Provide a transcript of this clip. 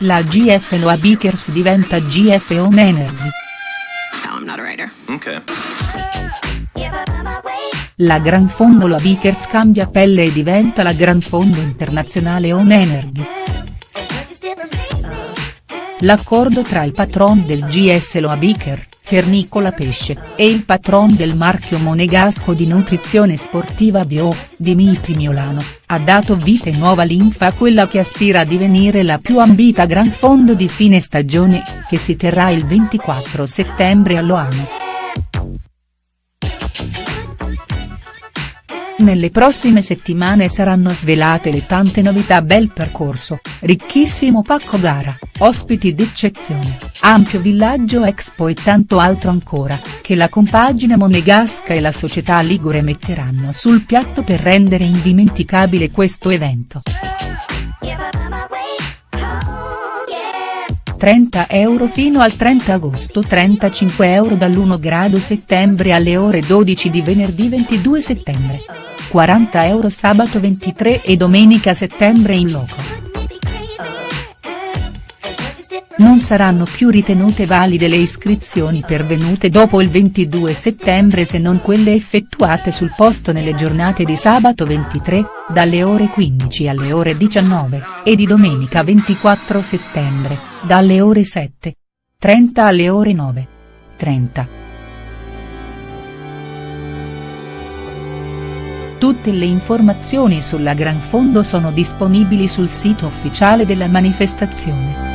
La GFLOA Bikers diventa GF On Energy. No, I'm not a writer. Okay. La Gran Fondo La Bikers cambia pelle e diventa la Gran Fondo Internazionale On Energy. L'accordo tra il patron del GS Loa Biker, per Nicola Pesce, e il patron del marchio monegasco di nutrizione sportiva Bio, Dimitri Miolano, ha dato vita e nuova linfa a quella che aspira a divenire la più ambita Gran Fondo di fine stagione, che si terrà il 24 settembre a Loano. Nelle prossime settimane saranno svelate le tante novità bel percorso, ricchissimo pacco gara, ospiti d'eccezione, ampio villaggio expo e tanto altro ancora, che la compagine monegasca e la società Ligure metteranno sul piatto per rendere indimenticabile questo evento. 30 euro fino al 30 agosto 35 euro dall'1 grado settembre alle ore 12 di venerdì 22 settembre. 40 euro sabato 23 e domenica settembre in loco. Non saranno più ritenute valide le iscrizioni pervenute dopo il 22 settembre se non quelle effettuate sul posto nelle giornate di sabato 23, dalle ore 15 alle ore 19, e di domenica 24 settembre, dalle ore 7. 30 alle ore 9. 30. Tutte le informazioni sulla Gran Fondo sono disponibili sul sito ufficiale della manifestazione.